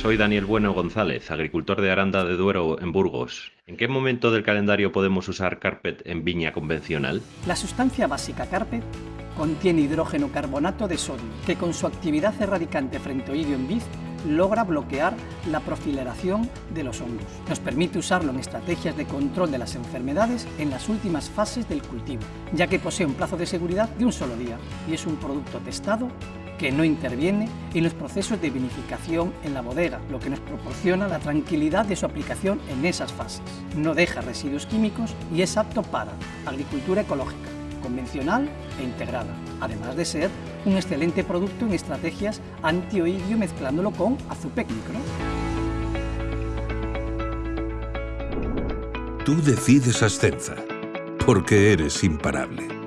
Soy Daniel Bueno González, agricultor de Aranda de Duero en Burgos. ¿En qué momento del calendario podemos usar Carpet en viña convencional? La sustancia básica Carpet contiene hidrógeno carbonato de sodio, que con su actividad erradicante frente oído en vid logra bloquear la profileración de los hongos. Nos permite usarlo en estrategias de control de las enfermedades en las últimas fases del cultivo, ya que posee un plazo de seguridad de un solo día y es un producto testado que no interviene en los procesos de vinificación en la bodega, lo que nos proporciona la tranquilidad de su aplicación en esas fases. No deja residuos químicos y es apto para agricultura ecológica, convencional e integrada, además de ser un excelente producto en estrategias antioidio mezclándolo con azupec micro. Tú decides Ascenza, porque eres imparable.